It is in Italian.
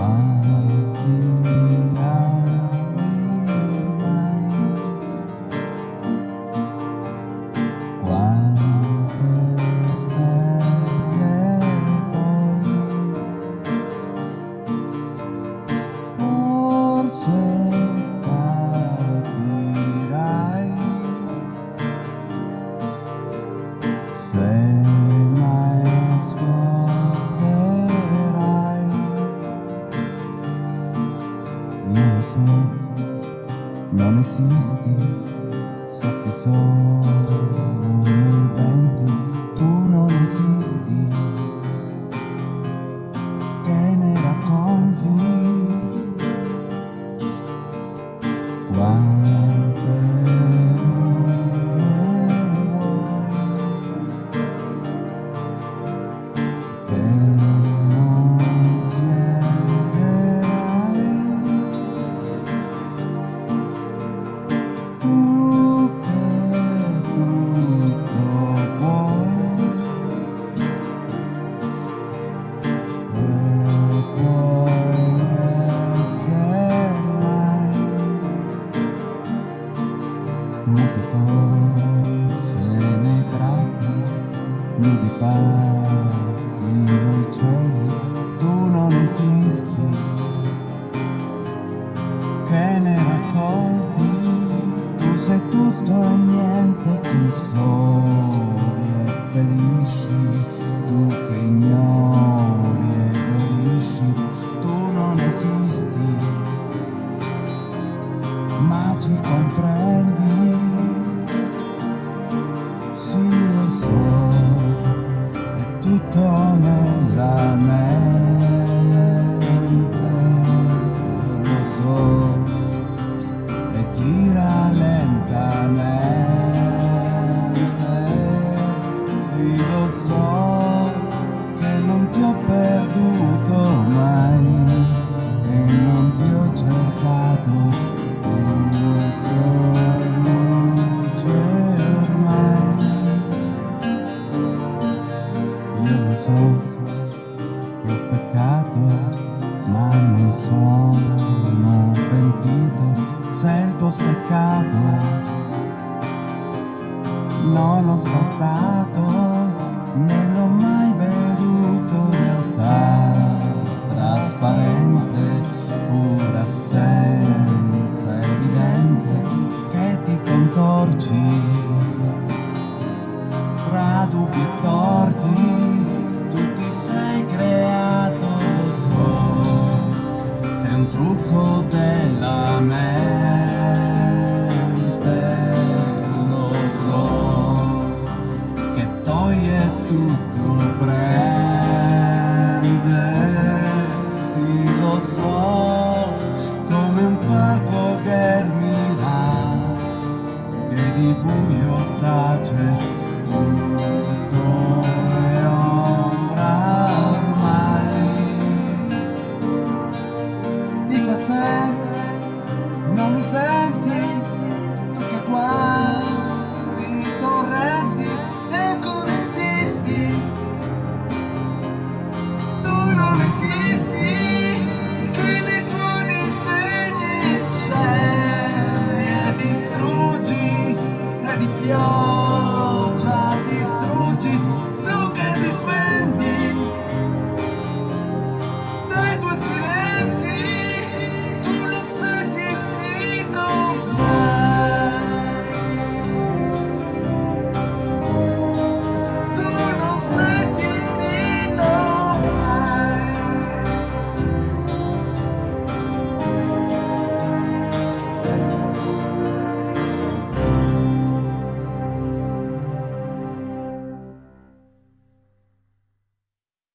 Ah. Non esisti, so che sono nei venti, tu non esisti, che ne racconti? Quante molte cose nei prati nudi passi nei cieli tu non esisti. Che ne raccolti tu sei tutto e niente tu soli e ferisci tu che ignori e guarisci tu non esisti. Ma ci comprendi ma non sono pentito se il tuo steccato non l'ho saltato né l'ho mai veduto realtà. Trasparente pura assenza evidente che ti contorci. Tra dubbi So.